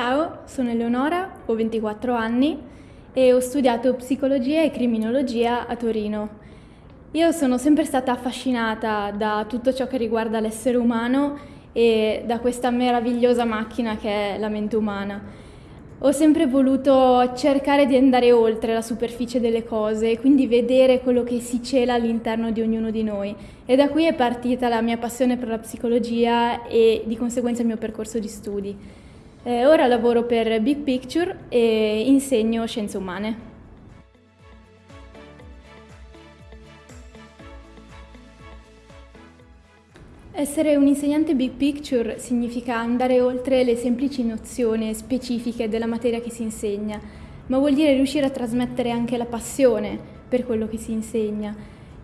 Ciao, sono Eleonora, ho 24 anni e ho studiato psicologia e criminologia a Torino. Io sono sempre stata affascinata da tutto ciò che riguarda l'essere umano e da questa meravigliosa macchina che è la mente umana. Ho sempre voluto cercare di andare oltre la superficie delle cose e quindi vedere quello che si cela all'interno di ognuno di noi. E da qui è partita la mia passione per la psicologia e di conseguenza il mio percorso di studi. Eh, ora lavoro per Big Picture e insegno scienze umane. Essere un insegnante Big Picture significa andare oltre le semplici nozioni specifiche della materia che si insegna, ma vuol dire riuscire a trasmettere anche la passione per quello che si insegna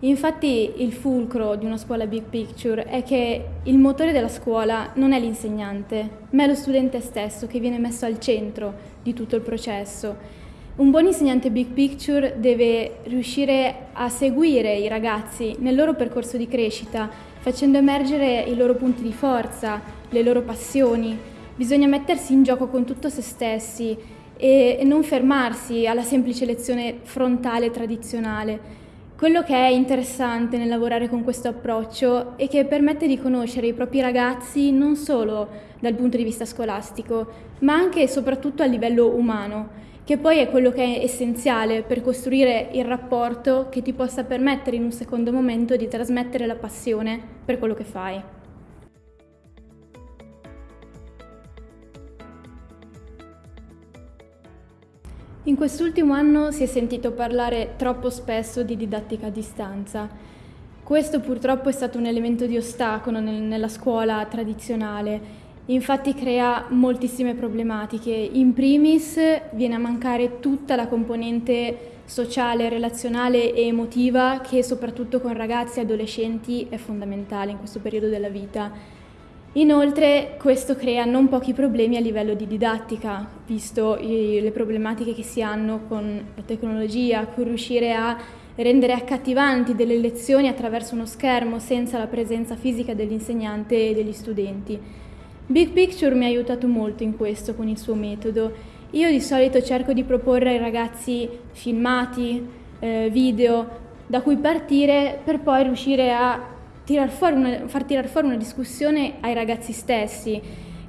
Infatti il fulcro di una scuola big picture è che il motore della scuola non è l'insegnante, ma è lo studente stesso che viene messo al centro di tutto il processo. Un buon insegnante big picture deve riuscire a seguire i ragazzi nel loro percorso di crescita, facendo emergere i loro punti di forza, le loro passioni. Bisogna mettersi in gioco con tutto se stessi e non fermarsi alla semplice lezione frontale tradizionale quello che è interessante nel lavorare con questo approccio è che permette di conoscere i propri ragazzi non solo dal punto di vista scolastico, ma anche e soprattutto a livello umano, che poi è quello che è essenziale per costruire il rapporto che ti possa permettere in un secondo momento di trasmettere la passione per quello che fai. In quest'ultimo anno si è sentito parlare troppo spesso di didattica a distanza. Questo purtroppo è stato un elemento di ostacolo nel, nella scuola tradizionale, infatti crea moltissime problematiche. In primis viene a mancare tutta la componente sociale, relazionale e emotiva che soprattutto con ragazzi e adolescenti è fondamentale in questo periodo della vita. Inoltre questo crea non pochi problemi a livello di didattica, visto le problematiche che si hanno con la tecnologia, con riuscire a rendere accattivanti delle lezioni attraverso uno schermo senza la presenza fisica dell'insegnante e degli studenti. Big Picture mi ha aiutato molto in questo con il suo metodo. Io di solito cerco di proporre ai ragazzi filmati, eh, video da cui partire per poi riuscire a tirar una, far tirare fuori una discussione ai ragazzi stessi,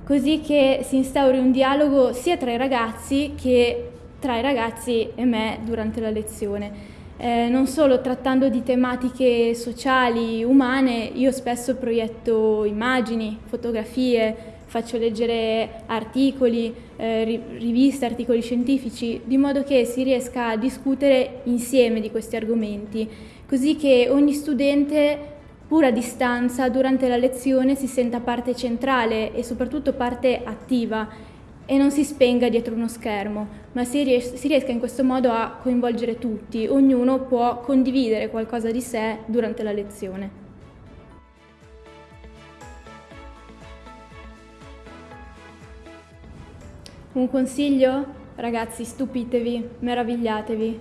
così che si instauri un dialogo sia tra i ragazzi che tra i ragazzi e me durante la lezione. Eh, non solo trattando di tematiche sociali, umane, io spesso proietto immagini, fotografie, faccio leggere articoli, eh, riviste, articoli scientifici, di modo che si riesca a discutere insieme di questi argomenti, così che ogni studente pur a distanza, durante la lezione si senta parte centrale e soprattutto parte attiva e non si spenga dietro uno schermo, ma si, ries- si riesca in questo modo a coinvolgere tutti, ognuno può condividere qualcosa di sé durante la lezione. Un consiglio? Ragazzi, stupitevi, meravigliatevi.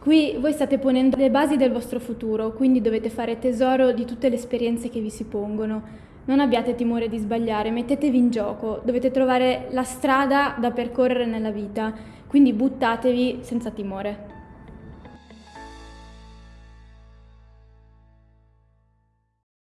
Qui voi state ponendo le basi del vostro futuro, quindi dovete fare tesoro di tutte le esperienze che vi si pongono. Non abbiate timore di sbagliare, mettetevi in gioco, dovete trovare la strada da percorrere nella vita, quindi buttatevi senza timore.